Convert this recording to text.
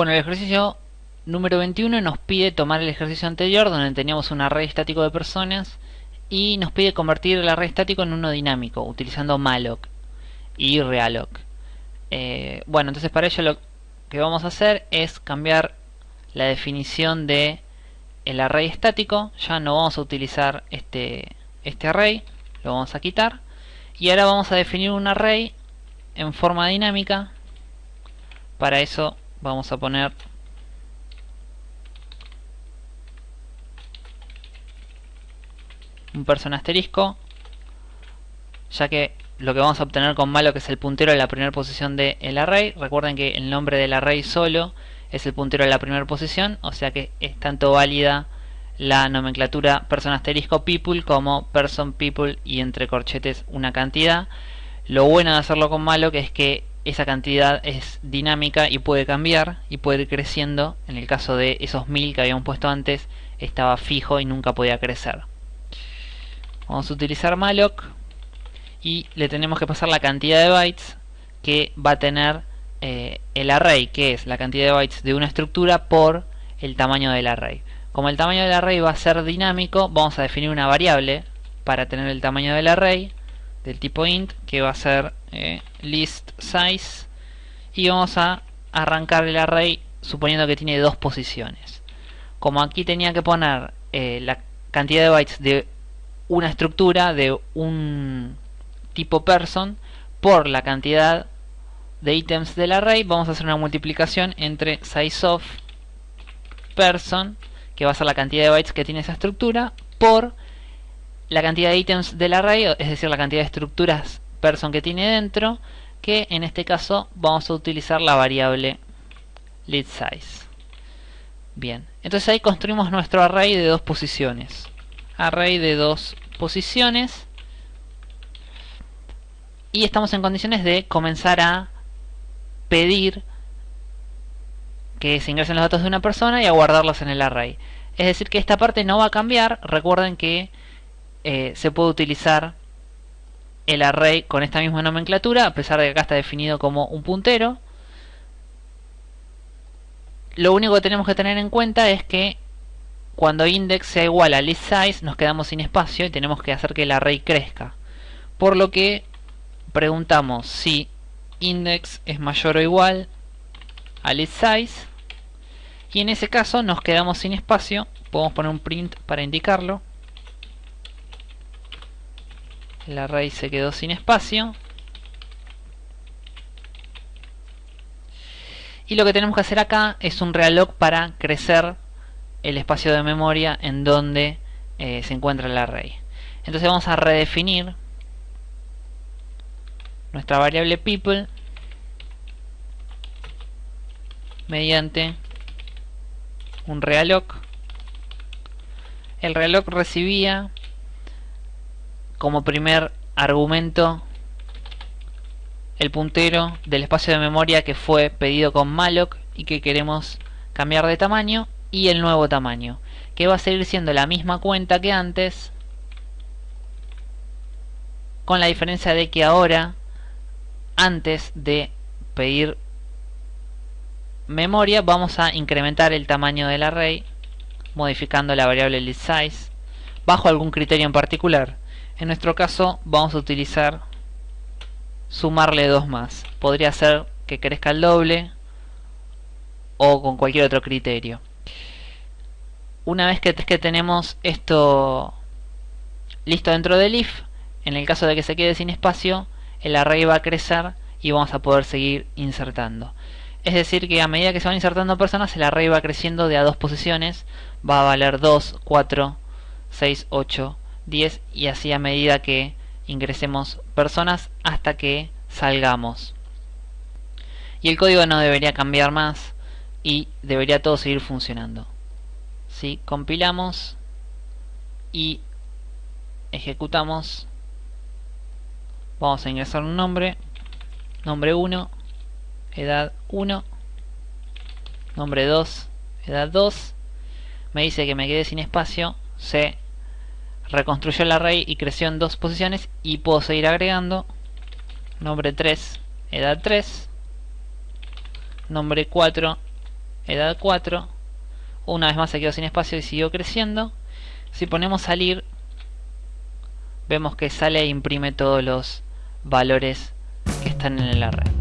Bueno, el ejercicio número 21 nos pide tomar el ejercicio anterior donde teníamos un array estático de personas y nos pide convertir el array estático en uno dinámico utilizando malloc y realloc. Eh, bueno, entonces para ello lo que vamos a hacer es cambiar la definición de el array estático. Ya no vamos a utilizar este, este array, lo vamos a quitar. Y ahora vamos a definir un array en forma dinámica. Para eso vamos a poner un person asterisco ya que lo que vamos a obtener con malo que es el puntero de la primera posición del array recuerden que el nombre del array solo es el puntero de la primera posición o sea que es tanto válida la nomenclatura person asterisco people como person people y entre corchetes una cantidad. Lo bueno de hacerlo con malo que es que esa cantidad es dinámica y puede cambiar y puede ir creciendo. En el caso de esos mil que habíamos puesto antes estaba fijo y nunca podía crecer. Vamos a utilizar malloc y le tenemos que pasar la cantidad de bytes que va a tener eh, el array, que es la cantidad de bytes de una estructura por el tamaño del array. Como el tamaño del array va a ser dinámico, vamos a definir una variable para tener el tamaño del array del tipo int, que va a ser eh, list size, y vamos a arrancar el array suponiendo que tiene dos posiciones. Como aquí tenía que poner eh, la cantidad de bytes de una estructura de un tipo person por la cantidad de ítems del array vamos a hacer una multiplicación entre sizeOf person que va a ser la cantidad de bytes que tiene esa estructura por la cantidad de ítems del array es decir la cantidad de estructuras person que tiene dentro que en este caso vamos a utilizar la variable size bien entonces ahí construimos nuestro array de dos posiciones array de dos posiciones y estamos en condiciones de comenzar a pedir que se ingresen los datos de una persona y a guardarlos en el array. Es decir que esta parte no va a cambiar. Recuerden que eh, se puede utilizar el array con esta misma nomenclatura, a pesar de que acá está definido como un puntero. Lo único que tenemos que tener en cuenta es que cuando index sea igual a list size nos quedamos sin espacio y tenemos que hacer que el array crezca. Por lo que preguntamos si index es mayor o igual a list size y en ese caso nos quedamos sin espacio. Podemos poner un print para indicarlo. El array se quedó sin espacio. Y lo que tenemos que hacer acá es un realloc para crecer el espacio de memoria en donde eh, se encuentra el array. Entonces vamos a redefinir nuestra variable people mediante un realloc. El realloc recibía como primer argumento el puntero del espacio de memoria que fue pedido con malloc y que queremos cambiar de tamaño y el nuevo tamaño que va a seguir siendo la misma cuenta que antes con la diferencia de que ahora antes de pedir memoria vamos a incrementar el tamaño del array modificando la variable listSize bajo algún criterio en particular en nuestro caso vamos a utilizar sumarle dos más podría ser que crezca el doble o con cualquier otro criterio una vez que, tenemos esto listo dentro del if, en el caso de que se quede sin espacio, el array va a crecer y vamos a poder seguir insertando. Es decir que a medida que se van insertando personas, el array va creciendo de a dos posiciones, va a valer 2, 4, 6, 8, 10 y así a medida que ingresemos personas hasta que salgamos. Y el código no debería cambiar más y debería todo seguir funcionando. Si compilamos y ejecutamos. Vamos a ingresar un nombre nombre 1 edad 1 nombre 2 edad 2 me dice que me quedé sin espacio reconstruyó el array y creció en dos posiciones y puedo seguir agregando. Nombre 3 edad 3 nombre 4 edad 4 una vez más se quedó sin espacio y siguió creciendo. Si ponemos salir vemos que sale e imprime todos los valores que están en el array